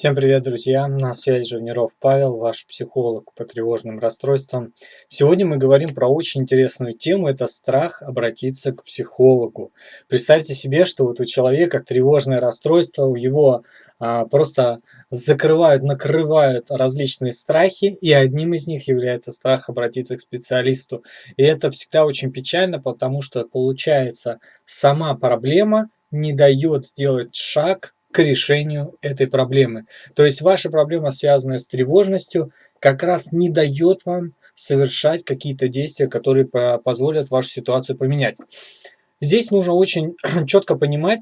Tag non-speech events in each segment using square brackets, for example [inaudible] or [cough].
Всем привет, друзья! На связи Живниров Павел, ваш психолог по тревожным расстройствам. Сегодня мы говорим про очень интересную тему, это страх обратиться к психологу. Представьте себе, что вот у человека тревожное расстройство, у его а, просто закрывают, накрывают различные страхи, и одним из них является страх обратиться к специалисту. И это всегда очень печально, потому что получается сама проблема не дает сделать шаг к решению этой проблемы. То есть ваша проблема, связанная с тревожностью, как раз не дает вам совершать какие-то действия, которые позволят вашу ситуацию поменять. Здесь нужно очень [clears throat] четко понимать,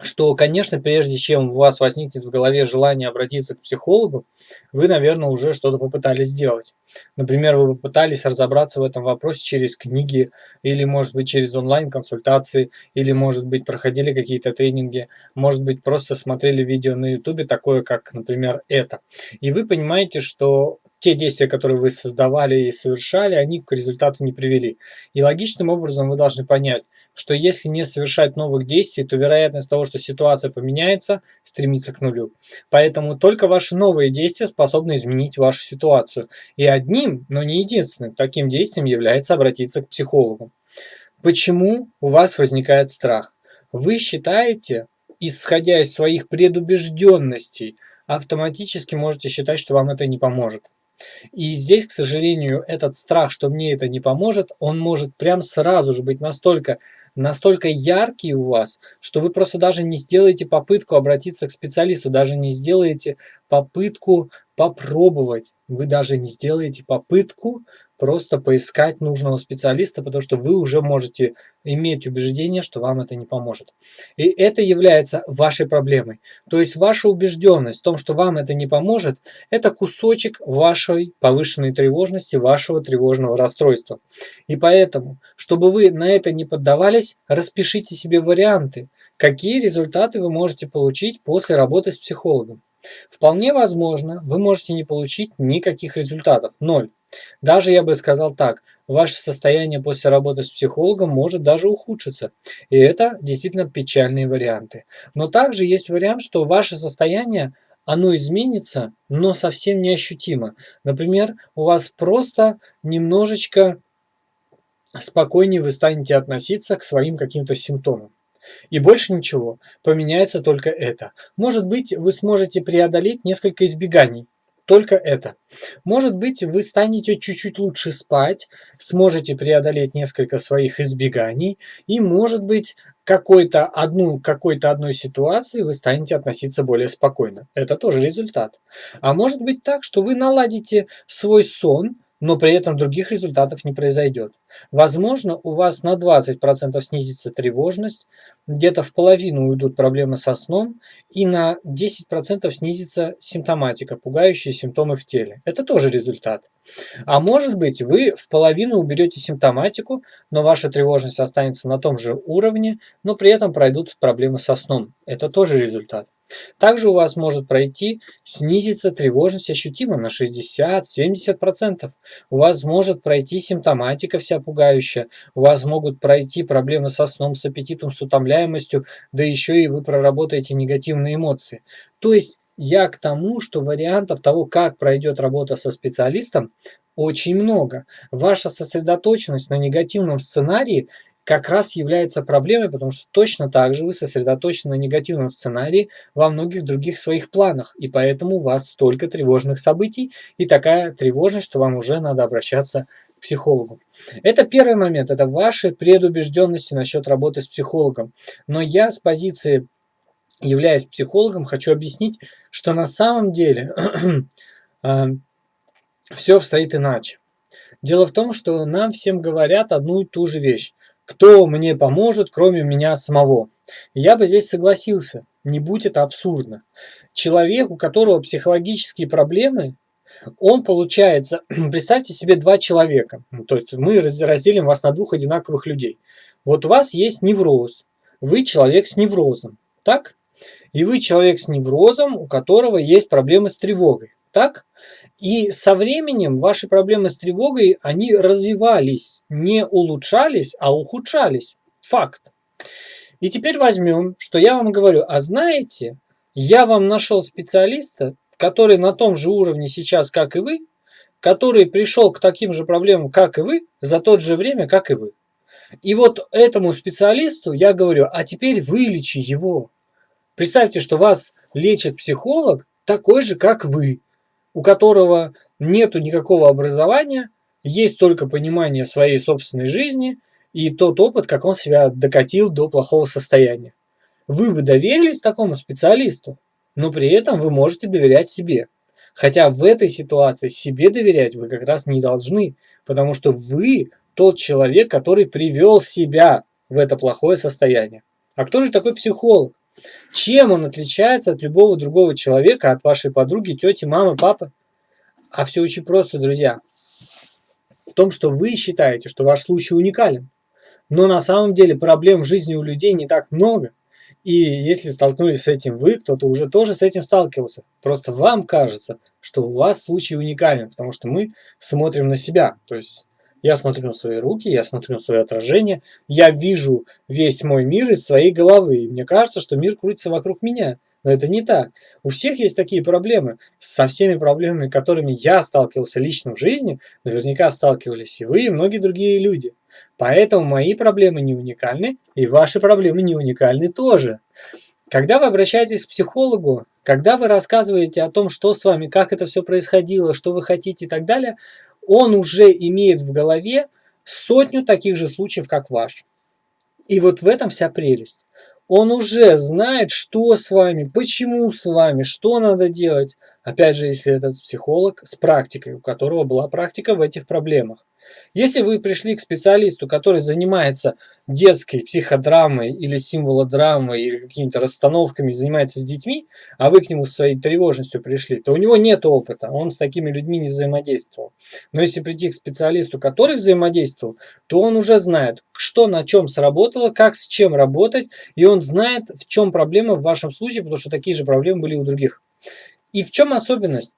что, конечно, прежде чем у вас возникнет в голове желание обратиться к психологу, вы, наверное, уже что-то попытались сделать. Например, вы попытались разобраться в этом вопросе через книги, или, может быть, через онлайн-консультации, или, может быть, проходили какие-то тренинги, может быть, просто смотрели видео на YouTube, такое, как, например, это. И вы понимаете, что те действия, которые вы создавали и совершали, они к результату не привели. И логичным образом вы должны понять, что если не совершать новых действий, то вероятность того, что ситуация поменяется, стремится к нулю. Поэтому только ваши новые действия способны изменить вашу ситуацию. И одним, но не единственным, таким действием является обратиться к психологу. Почему у вас возникает страх? Вы считаете, исходя из своих предубежденностей, автоматически можете считать, что вам это не поможет. И здесь, к сожалению, этот страх, что мне это не поможет, он может прям сразу же быть настолько настолько яркий у вас, что вы просто даже не сделаете попытку обратиться к специалисту, даже не сделаете попытку попробовать. Вы даже не сделаете попытку просто поискать нужного специалиста, потому что вы уже можете иметь убеждение, что вам это не поможет. И это является вашей проблемой. То есть ваша убежденность в том, что вам это не поможет, это кусочек вашей повышенной тревожности, вашего тревожного расстройства. И поэтому, чтобы вы на это не поддавались, распишите себе варианты, какие результаты вы можете получить после работы с психологом. Вполне возможно, вы можете не получить никаких результатов, ноль. Даже я бы сказал так, ваше состояние после работы с психологом может даже ухудшиться. И это действительно печальные варианты. Но также есть вариант, что ваше состояние оно изменится, но совсем неощутимо. Например, у вас просто немножечко спокойнее вы станете относиться к своим каким-то симптомам. И больше ничего, поменяется только это. Может быть, вы сможете преодолеть несколько избеганий, только это. Может быть, вы станете чуть-чуть лучше спать, сможете преодолеть несколько своих избеганий, и, может быть, какой-то одну, какой-то одной ситуации вы станете относиться более спокойно. Это тоже результат. А может быть так, что вы наладите свой сон, но при этом других результатов не произойдет. Возможно, у вас на 20% снизится тревожность, где-то в половину уйдут проблемы со сном и на 10% снизится симптоматика, пугающие симптомы в теле. Это тоже результат. А может быть, вы в половину уберете симптоматику, но ваша тревожность останется на том же уровне, но при этом пройдут проблемы со сном. Это тоже результат. Также у вас может пройти, снизится тревожность ощутимо на 60-70%. У вас может пройти симптоматика вся пугающая, у вас могут пройти проблемы со сном, с аппетитом, с утомляемостью, да еще и вы проработаете негативные эмоции. То есть я к тому, что вариантов того, как пройдет работа со специалистом, очень много. Ваша сосредоточенность на негативном сценарии как раз является проблемой, потому что точно так же вы сосредоточены на негативном сценарии во многих других своих планах, и поэтому у вас столько тревожных событий и такая тревожность, что вам уже надо обращаться психологу. Это первый момент, это ваши предубежденности насчет работы с психологом. Но я с позиции, являясь психологом, хочу объяснить, что на самом деле [clears throat] а, все обстоит иначе. Дело в том, что нам всем говорят одну и ту же вещь. Кто мне поможет, кроме меня самого? Я бы здесь согласился, не будь это абсурдно. Человек, у которого психологические проблемы, он получается, [clears throat] представьте себе два человека, ну, то есть мы разделим вас на двух одинаковых людей. Вот у вас есть невроз, вы человек с неврозом, так? И вы человек с неврозом, у которого есть проблемы с тревогой, так? И со временем ваши проблемы с тревогой, они развивались, не улучшались, а ухудшались. Факт. И теперь возьмем, что я вам говорю, а знаете, я вам нашел специалиста, который на том же уровне сейчас, как и вы, который пришел к таким же проблемам, как и вы, за то же время, как и вы. И вот этому специалисту я говорю, а теперь вылечи его. Представьте, что вас лечит психолог такой же, как вы, у которого нету никакого образования, есть только понимание своей собственной жизни и тот опыт, как он себя докатил до плохого состояния. Вы бы доверились такому специалисту, но при этом вы можете доверять себе. Хотя в этой ситуации себе доверять вы как раз не должны, потому что вы тот человек, который привел себя в это плохое состояние. А кто же такой психолог? Чем он отличается от любого другого человека, от вашей подруги, тети, мамы, папы? А все очень просто, друзья. В том, что вы считаете, что ваш случай уникален. Но на самом деле проблем в жизни у людей не так много. И если столкнулись с этим вы, кто-то уже тоже с этим сталкивался. Просто вам кажется, что у вас случай уникален, потому что мы смотрим на себя. То есть я смотрю на свои руки, я смотрю на свое отражение, я вижу весь мой мир из своей головы. И мне кажется, что мир крутится вокруг меня. Но это не так. У всех есть такие проблемы. Со всеми проблемами, которыми я сталкивался лично в жизни, наверняка сталкивались и вы, и многие другие люди. Поэтому мои проблемы не уникальны, и ваши проблемы не уникальны тоже. Когда вы обращаетесь к психологу, когда вы рассказываете о том, что с вами, как это все происходило, что вы хотите и так далее, он уже имеет в голове сотню таких же случаев, как ваш. И вот в этом вся прелесть. Он уже знает, что с вами, почему с вами, что надо делать. Опять же, если этот психолог с практикой, у которого была практика в этих проблемах. Если вы пришли к специалисту, который занимается детской психодрамой или символодрамой или какими-то расстановками, занимается с детьми, а вы к нему со своей тревожностью пришли, то у него нет опыта, он с такими людьми не взаимодействовал. Но если прийти к специалисту, который взаимодействовал, то он уже знает, что на чем сработало, как с чем работать, и он знает, в чем проблема в вашем случае, потому что такие же проблемы были у других. И в чем особенность?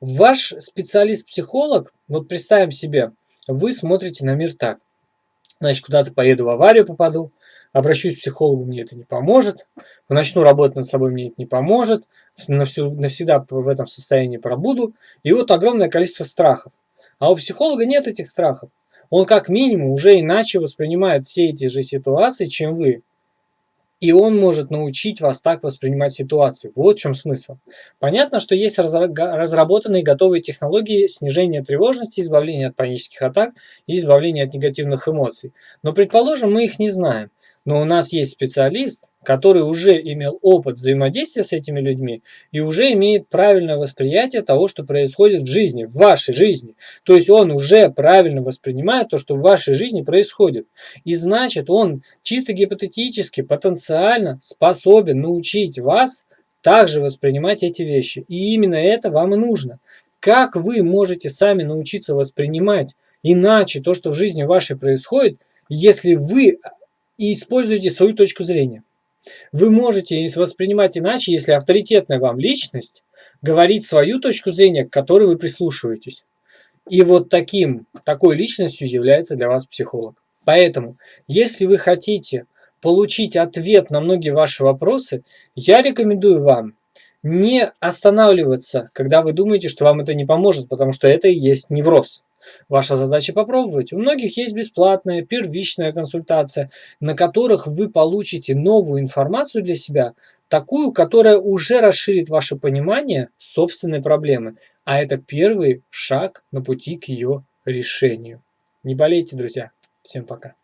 Ваш специалист-психолог, вот представим себе, вы смотрите на мир так. Значит, куда-то поеду в аварию попаду, обращусь к психологу, мне это не поможет, начну работать над собой, мне это не поможет, навсегда в этом состоянии пробуду. И вот огромное количество страхов. А у психолога нет этих страхов. Он как минимум уже иначе воспринимает все эти же ситуации, чем вы. И он может научить вас так воспринимать ситуации. Вот в чем смысл. Понятно, что есть разработанные готовые технологии снижения тревожности, избавления от панических атак и избавления от негативных эмоций. Но, предположим, мы их не знаем. Но у нас есть специалист, который уже имел опыт взаимодействия с этими людьми и уже имеет правильное восприятие того, что происходит в жизни, в вашей жизни. То есть он уже правильно воспринимает то, что в вашей жизни происходит. И значит, он чисто гипотетически, потенциально способен научить вас также воспринимать эти вещи. И именно это вам и нужно. Как вы можете сами научиться воспринимать иначе то, что в жизни вашей происходит, если вы и используйте свою точку зрения. Вы можете воспринимать иначе, если авторитетная вам личность говорит свою точку зрения, к которой вы прислушиваетесь. И вот таким, такой личностью является для вас психолог. Поэтому, если вы хотите получить ответ на многие ваши вопросы, я рекомендую вам не останавливаться, когда вы думаете, что вам это не поможет, потому что это и есть невроз. Ваша задача попробовать. У многих есть бесплатная первичная консультация, на которых вы получите новую информацию для себя, такую, которая уже расширит ваше понимание собственной проблемы. А это первый шаг на пути к ее решению. Не болейте, друзья. Всем пока.